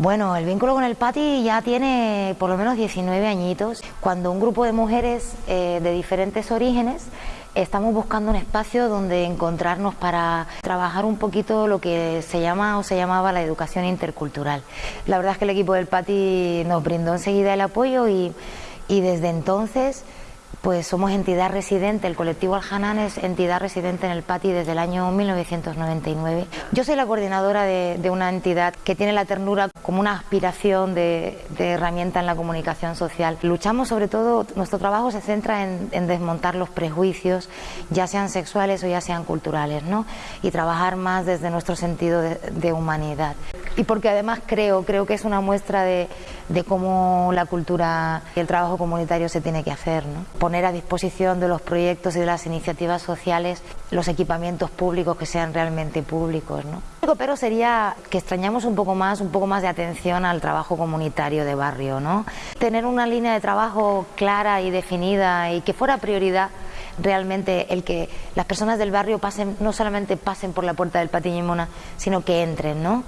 Bueno, el vínculo con el Pati ya tiene por lo menos 19 añitos. Cuando un grupo de mujeres eh, de diferentes orígenes estamos buscando un espacio donde encontrarnos para trabajar un poquito lo que se llama o se llamaba la educación intercultural. La verdad es que el equipo del Pati nos brindó enseguida el apoyo y, y desde entonces pues somos entidad residente, el colectivo Aljanán es entidad residente en el PATI desde el año 1999. Yo soy la coordinadora de, una entidad que tiene la ternura como una aspiración de, herramienta en la comunicación social. Luchamos sobre todo, nuestro trabajo se centra en, desmontar los prejuicios, ya sean sexuales o ya sean culturales, ¿no? y trabajar más desde nuestro sentido de, humanidad. Y porque además creo, creo que es una muestra de, cómo la cultura y el trabajo comunitario se tiene que hacer. ¿no? poner a disposición de los proyectos y de las iniciativas sociales los equipamientos públicos que sean realmente públicos. ¿no? Pero sería que extrañamos un poco más, un poco más de atención al trabajo comunitario de barrio, ¿no? Tener una línea de trabajo clara y definida y que fuera prioridad realmente el que las personas del barrio pasen, no solamente pasen por la puerta del Patiño Mona, sino que entren, ¿no?